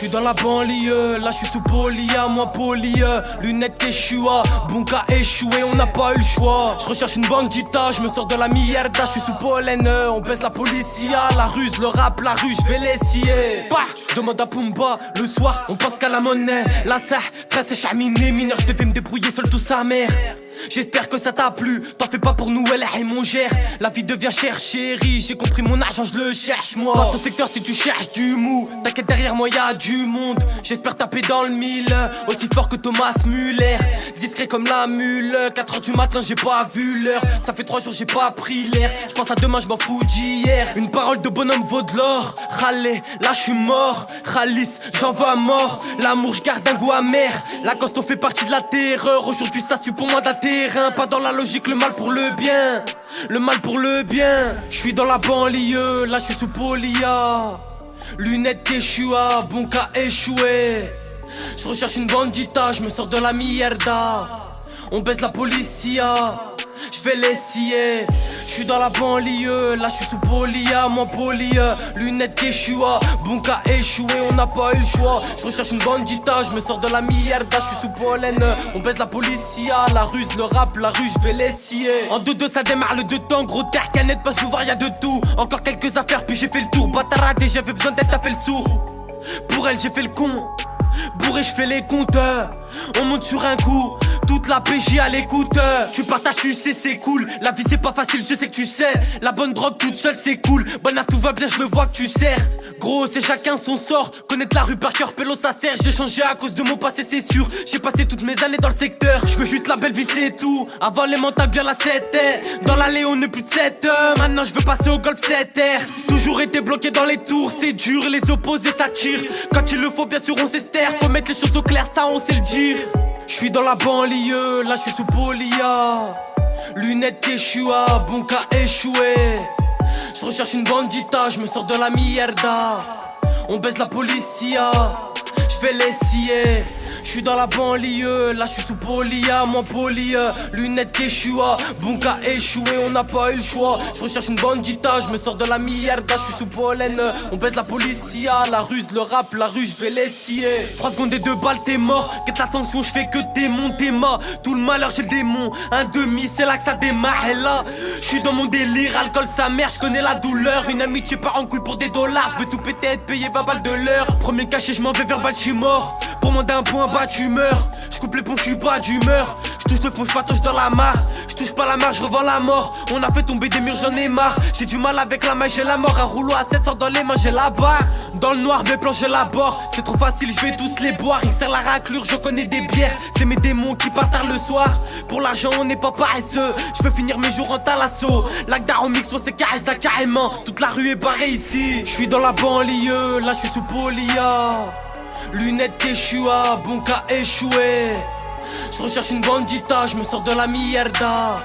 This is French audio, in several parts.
suis dans la banlieue, là je suis sous polia, moi polie Lunettes Keshua, bon cas échoué, on n'a pas eu le choix. Je recherche une bandita, je me sors de la mierda, je suis sous pollen On pèse la policia, la ruse, le rap, la rue, je vais l'essayer Bah, demande à Pumba, le soir on pense qu'à la monnaie. La serre, très c'est chaminé, mineur, je devais me débrouiller seul tout sa mère J'espère que ça t'a plu, t'en fais pas pour nous, elle est mon gère La vie devient chère chérie, j'ai compris mon argent, je le cherche moi. Passe au secteur si tu cherches du mou, t'inquiète derrière moi y'a du monde. J'espère taper dans le mille, aussi fort que Thomas Muller Discret comme la mule, 4h du matin j'ai pas vu l'heure. Ça fait 3 jours j'ai pas pris l'air, je pense à demain je m'en fous d'hier. Une parole de bonhomme vaut de l'or, là je suis mort. Khalis, j'en veux à mort, l'amour je garde un goût amer. La costo fait partie de la terreur, aujourd'hui ça tue pour moi pas dans la logique, le mal pour le bien. Le mal pour le bien. Je suis dans la banlieue, là je suis sous polia. Lunettes Keshua, bon cas échoué. Je recherche une bandita, je me sors de la mierda. On baisse la policia je vais l'essayer. Je suis dans la banlieue, là je suis sous polia, mon poli, lunettes Keshua, bon échoué, on n'a pas eu le choix. Je recherche une bandita, je me sors de la mierda, je suis sous pollen, on baisse la policia, la ruse, le rap, la rue, je vais l'essayer. En deux deux ça démarre le deux temps, gros terre, canette, pas souvent y'a de tout. Encore quelques affaires, puis j'ai fait le tour, bataradé, j'avais besoin d'être, t'as fait le sourd. Pour elle, j'ai fait le con. Bourré, je fais les compteurs. On monte sur un coup toute la PJ à l'écoute. Tu partages, tu sais, c'est cool. La vie c'est pas facile, je sais que tu sais. La bonne drogue toute seule c'est cool. Bonne tout va bien, je le vois que tu sers. Gros, c'est chacun son sort. Connaître la rue par cœur, pélo ça sert. J'ai changé à cause de mon passé, c'est sûr. J'ai passé toutes mes années dans le secteur. Je veux juste la belle vie, c'est tout. Avant les mentales, bien la 7 Dans l'allée, on est plus de 7 heures. Maintenant je veux passer au golf 7 r Toujours été bloqué dans les tours. C'est dur, les opposés s'attirent Quand il le faut, bien sûr on s'estère Faut mettre les choses au clair, ça on sait le dire je suis dans la banlieue, là je suis sous polia. Lunettes Keshua, bon cas échoué. Je recherche une bandita, je me sors de la mierda. On baisse la policia, je vais l'essayer. Je suis dans la banlieue, là je suis sous polia, mon poli, lunettes Keshua, bon cas échoué, on n'a pas eu le choix. Je recherche une bandita, je me sors de la mierda, je suis sous pollen, on baisse la policia, la ruse, le rap, la rue, je vais l'essayer. 3 secondes et deux balles, t'es mort, quête l'ascension, je fais que démonter ma. Tout le malheur, j'ai le démon, un demi, c'est là que ça démarre, et là, je suis dans mon délire, alcool sa mère, je connais la douleur, une amitié part en couille pour des dollars, je veux tout péter, être payé pas balle de l'heure. Premier cachet, je m'en vais vers mort. Pour moi d'un point bas tu meurs. Je coupe les ponts, je suis pas d'humeur. Je touche le fond, je patouche dans la mare. Je touche pas la marche, je revends la mort. On a fait tomber des murs, j'en ai marre. J'ai du mal avec la main, j'ai la mort. Un rouleau à 700 dans les mains, j'ai la barre. Dans le noir, mes plans, j'ai la bord C'est trop facile, je vais tous les boire. Il sert la raclure, je connais des bières. C'est mes démons qui partent tard le soir. Pour l'argent, on n'est pas paresseux. Je veux finir mes jours en talasso Lac mix, moi c'est carré ça carrément. Toute la rue est barrée ici. Je suis dans la banlieue, là je suis sous polia Lunettes Keshua, bon cas échoué. Je recherche une bandita, je me sors de la mierda.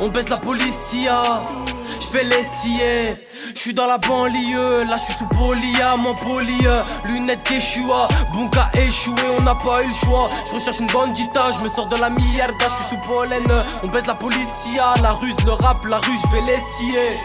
On baisse la policia, je vais l'essayer. Je suis dans la banlieue, là je suis sous polia, mon poli. Lunettes Keshua, bon cas échoué, on n'a pas eu le choix. Je recherche une bandita, je me sors de la mierda, je suis sous pollen. On baisse la policia, la ruse, le rap, la rue, je vais l'essayer.